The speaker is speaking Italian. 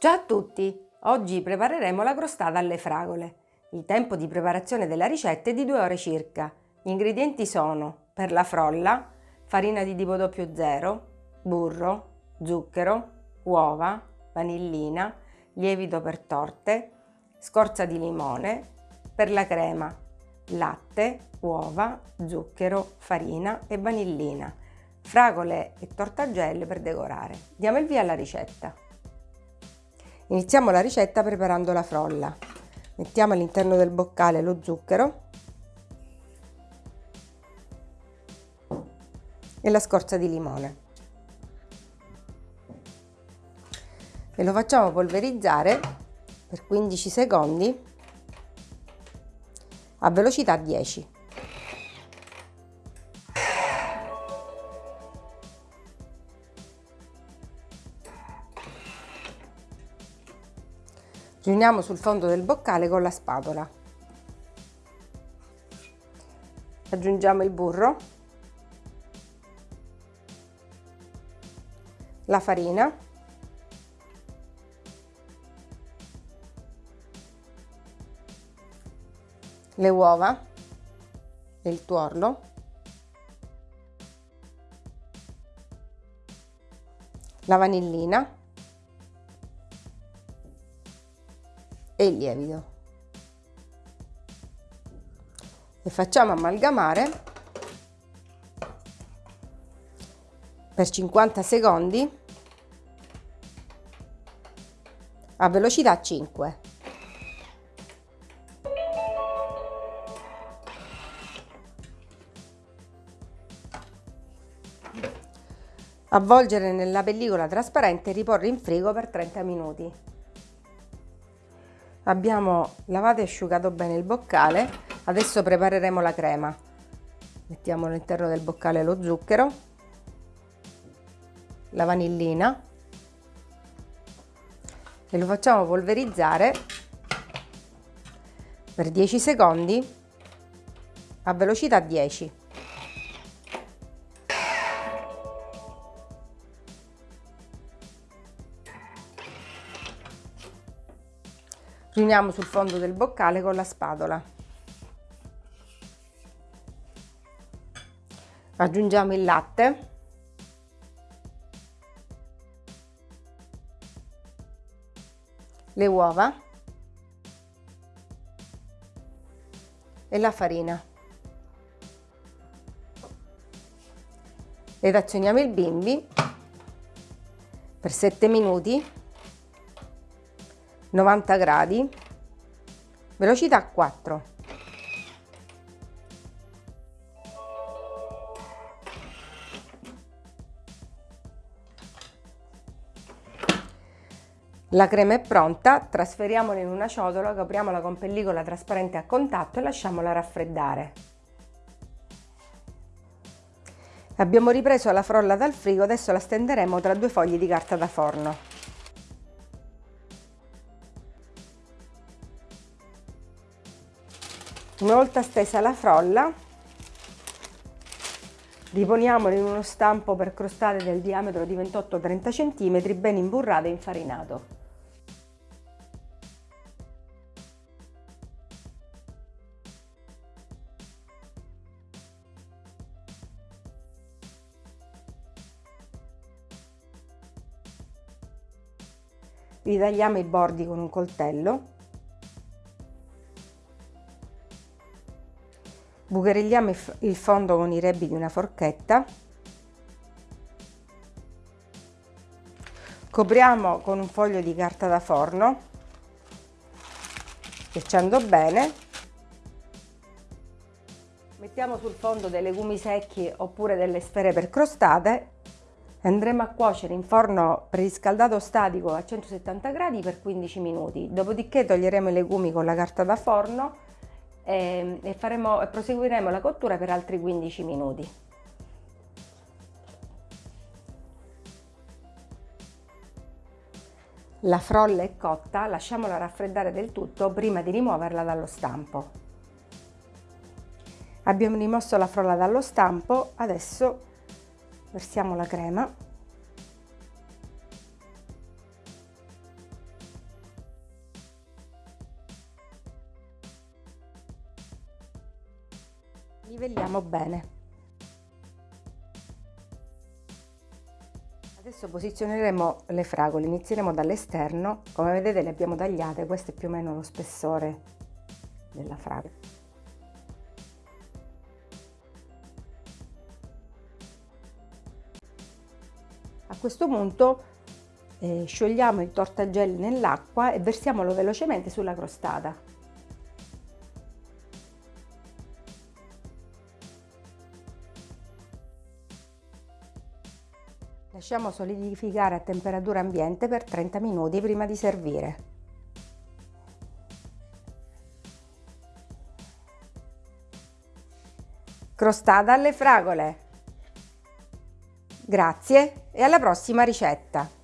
Ciao a tutti! Oggi prepareremo la crostata alle fragole. Il tempo di preparazione della ricetta è di 2 ore circa. Gli ingredienti sono per la frolla, farina di tipo 00, burro, zucchero, uova, vanillina, lievito per torte, scorza di limone, per la crema, latte, uova, zucchero, farina e vanillina, fragole e tortagelle per decorare. Diamo il via alla ricetta. Iniziamo la ricetta preparando la frolla. Mettiamo all'interno del boccale lo zucchero e la scorza di limone. E lo facciamo polverizzare per 15 secondi a velocità 10. Riuniamo sul fondo del boccale con la spatola. Aggiungiamo il burro, la farina, le uova il tuorlo, la vanillina e il lievito. E facciamo amalgamare per 50 secondi a velocità 5 avvolgere nella pellicola trasparente e riporre in frigo per 30 minuti abbiamo lavato e asciugato bene il boccale. Adesso prepareremo la crema. Mettiamo all'interno del boccale lo zucchero la vanillina e lo facciamo polverizzare per 10 secondi a velocità 10 riuniamo sul fondo del boccale con la spatola. Aggiungiamo il latte. Le uova. E la farina. Ed azioniamo il bimbi per 7 minuti 90 gradi, velocità 4. La crema è pronta, trasferiamola in una ciotola, copriamola con pellicola trasparente a contatto e lasciamola raffreddare. Abbiamo ripreso la frolla dal frigo, adesso la stenderemo tra due fogli di carta da forno. Una volta stesa la frolla, riponiamola in uno stampo per crostate del diametro di 28-30 cm ben imburrato e infarinato. Ritagliamo i bordi con un coltello Buchereggiamo il fondo con i rebbi di una forchetta. Copriamo con un foglio di carta da forno, schiacciando bene. Mettiamo sul fondo dei legumi secchi oppure delle sfere per crostate andremo a cuocere in forno preriscaldato statico a 170 gradi per 15 minuti. Dopodiché toglieremo i legumi con la carta da forno e, ehm, e, faremo, proseguiremo la cottura per altri 15 minuti. La frolla è cotta, lasciamola raffreddare del tutto prima di rimuoverla dallo stampo. Abbiamo rimosso la frolla dallo stampo, adesso versiamo la crema Livelliamo bene. Adesso posizioneremo le fragole, inizieremo dall'esterno, come vedete le abbiamo tagliate, questo è più o meno lo spessore della fragola. A questo punto eh, sciogliamo il tortagelli nell'acqua e versiamolo velocemente sulla crostata. Lasciamo solidificare a temperatura ambiente per 30 minuti prima di servire. Crostata alle fragole! Grazie e alla prossima ricetta!